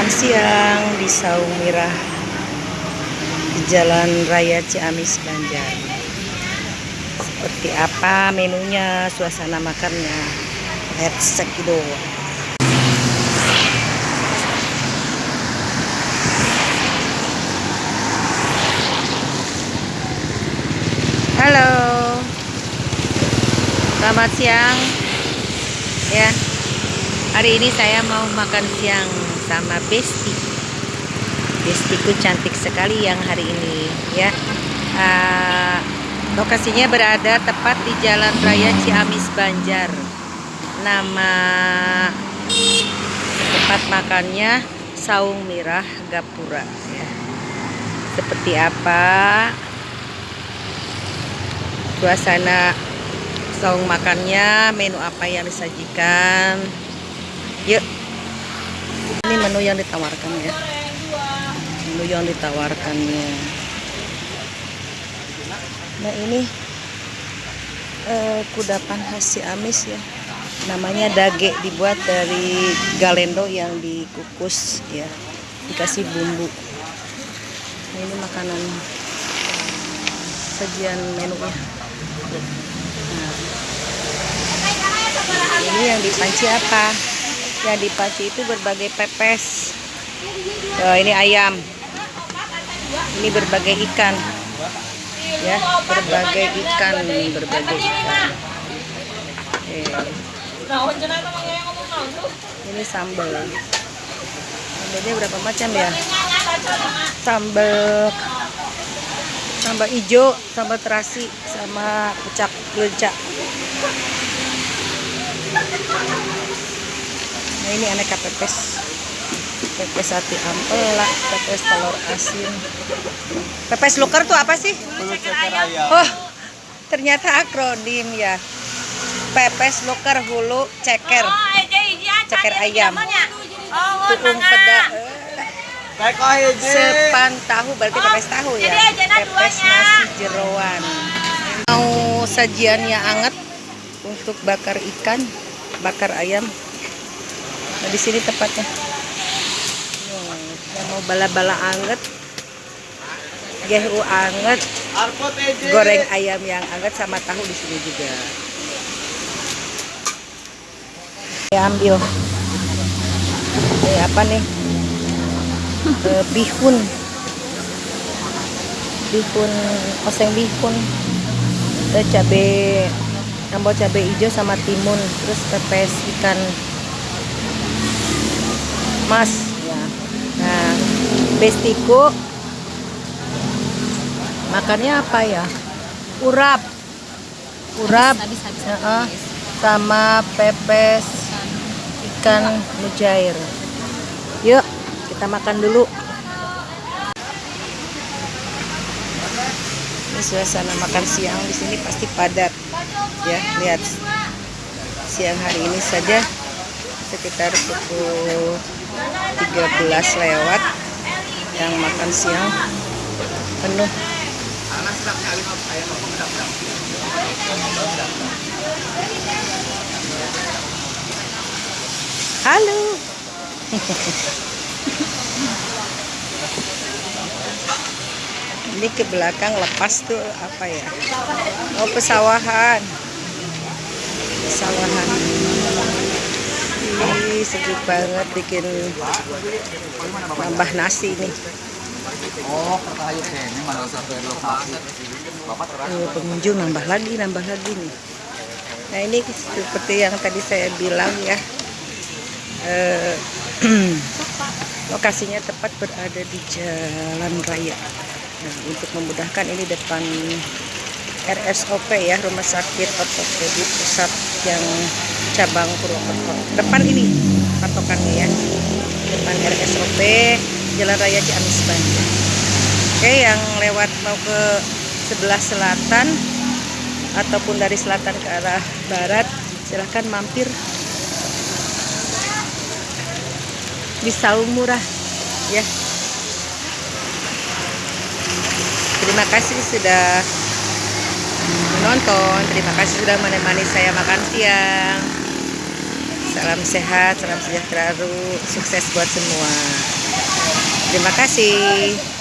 makan siang di Saung Mirah di Jalan Raya Ciamis Banjar. Seperti apa menunya, suasana makannya. Let's check it out. Halo. Selamat siang. Ya. Hari ini saya mau makan siang sama Besti. Bestiku cantik sekali yang hari ini ya. Uh, lokasinya berada tepat di Jalan Raya Ciamis Banjar. Nama tempat makannya Saung Mirah Gapura ya. Seperti apa suasana saung makannya, menu apa yang disajikan. Yuk. Menu yang ditawarkan ya. Menu yang ditawarkannya. Nah, ini eh, kudapan khas Ciamis ya. Namanya dage dibuat dari galendo yang dikukus ya. Dikasih bumbu. Nah, ini makanan sajian menunya. Nah, ini yang dipanci apa? Yang dipanci itu berbagai pepes. Oh, ini ayam. Ini berbagai ikan. Ya, berbagai ikan, berbagai ikan. Ini sambal. Sambalnya berapa macam ya? Sambal sambal hijau, sambal terasi, sama pucak belecak. Nah ini aneka pepes, pepes hati ampela, pepes telur asin, pepes luker tuh apa sih? Oh, ternyata akronim ya. Pepes luker hulu ceker, ceker ayam, tuung peda. Sepan tahu berarti pepes tahu ya. Pepes nasi jeroan. Mau sajiannya anget untuk bakar ikan, bakar ayam. Nah, di sini tepatnya. Yang mau bala-bala anget, gehu anget, goreng ayam yang anget sama tahu di sini juga. Ya ambil. Ini apa nih? uh, bihun bihun oseng bihun ada cabai tambah cabai hijau sama timun terus pepes ikan mas. Ya. Nah bestiku makannya apa ya? Urap. Urap uh -uh, sama pepes ikan mujair. Yuk kita makan dulu. Ini suasana makan siang di sini pasti padat. Ya lihat. Siang hari ini saja sekitar pukul 13 lewat yang makan siang penuh. Halo. Ini ke belakang lepas tuh apa ya? Oh pesawahan. Pesawahan. Ih, sejuk banget bikin nambah nasi nih. Oh, ini pengunjung nambah lagi nambah lagi nih. Nah ini seperti yang tadi saya bilang ya. Eh, lokasinya tepat berada di jalan raya. Nah, untuk memudahkan ini depan RSOP ya Rumah Sakit Ortopedi Pusat yang cabang Purwokerto. Depan ini patokannya ya. Depan RSOP Jalan Raya Ciamis Banjar oke yang lewat mau ke sebelah selatan ataupun dari selatan ke arah barat silahkan mampir. Di Saung Murah ya. Terima kasih sudah menonton terima kasih sudah menemani saya makan siang Salam sehat, salam sejahtera, sukses buat semua. Terima kasih.